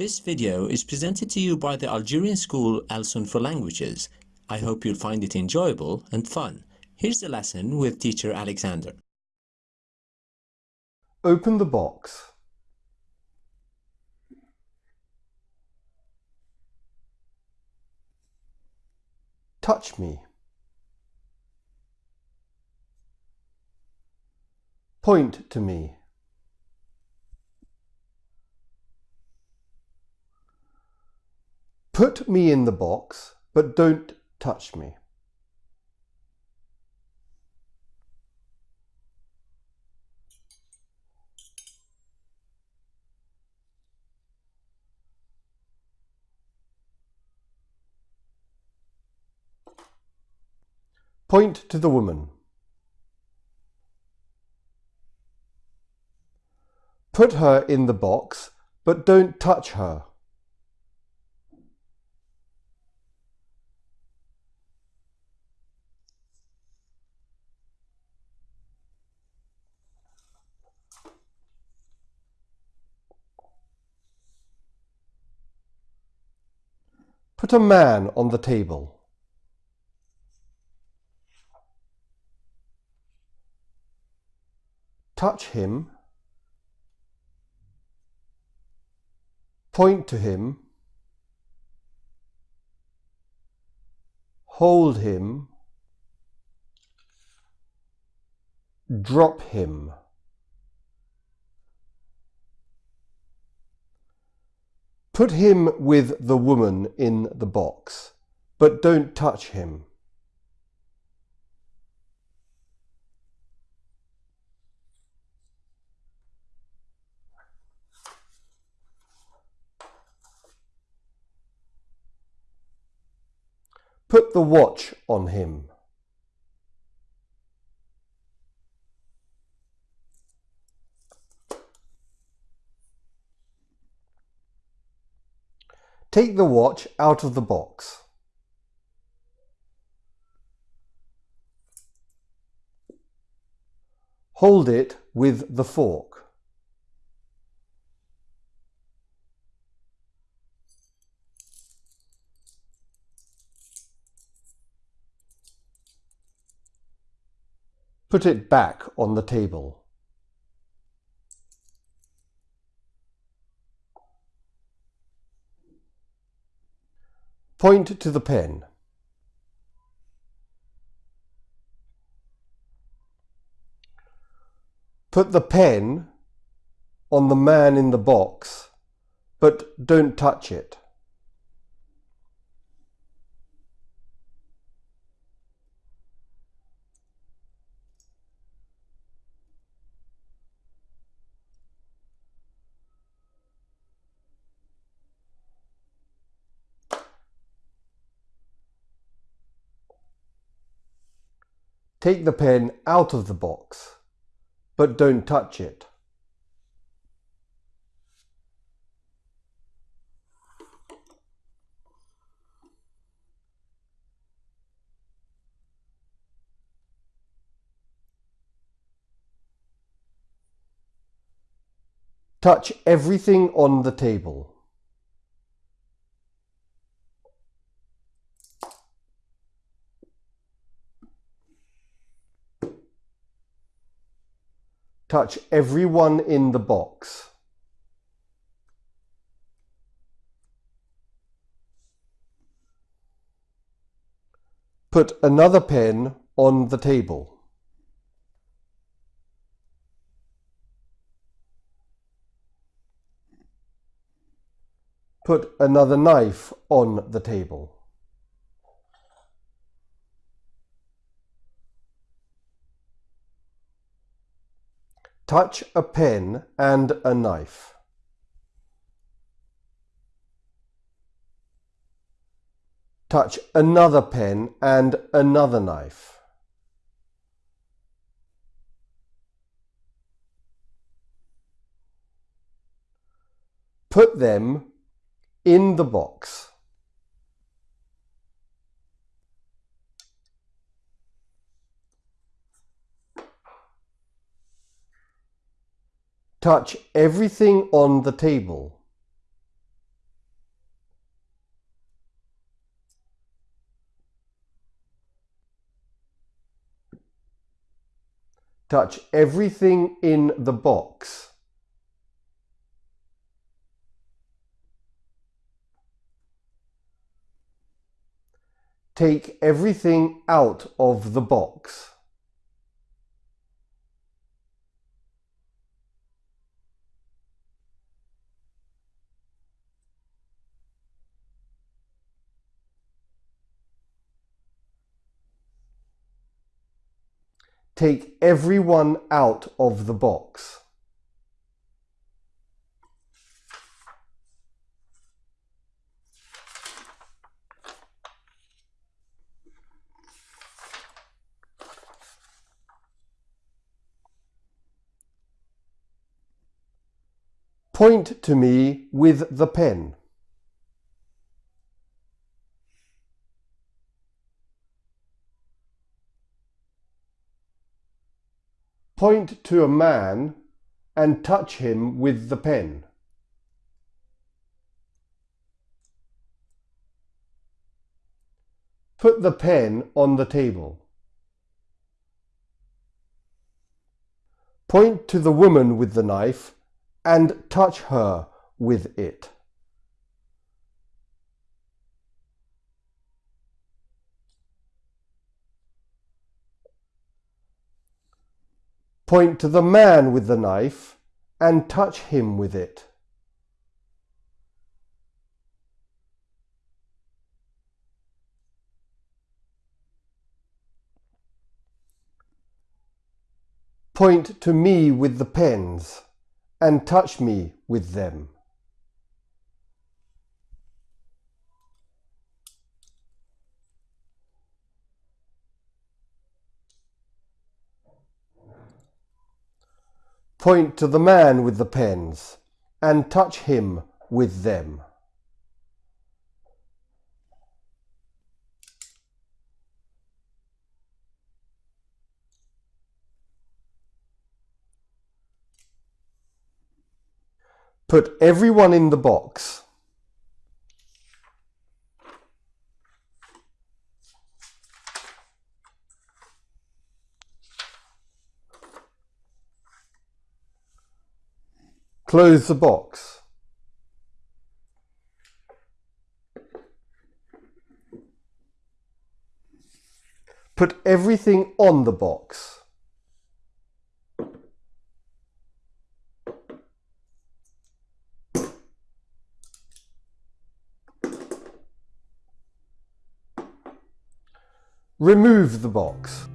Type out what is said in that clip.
This video is presented to you by the Algerian school Alsun for Languages. I hope you'll find it enjoyable and fun. Here's the lesson with teacher Alexander. Open the box. Touch me. Point to me. Put me in the box, but don't touch me. Point to the woman. Put her in the box, but don't touch her. Put a man on the table. Touch him. Point to him. Hold him. Drop him. Put him with the woman in the box, but don't touch him. Put the watch on him. Take the watch out of the box. Hold it with the fork. Put it back on the table. Point to the pen. Put the pen on the man in the box, but don't touch it. Take the pen out of the box, but don't touch it. Touch everything on the table. Touch everyone in the box. Put another pen on the table. Put another knife on the table. Touch a pen and a knife. Touch another pen and another knife. Put them in the box. Touch everything on the table. Touch everything in the box. Take everything out of the box. Take everyone out of the box. Point to me with the pen. Point to a man and touch him with the pen. Put the pen on the table. Point to the woman with the knife and touch her with it. Point to the man with the knife and touch him with it. Point to me with the pens and touch me with them. Point to the man with the pens and touch him with them. Put everyone in the box. Close the box. Put everything on the box. Remove the box.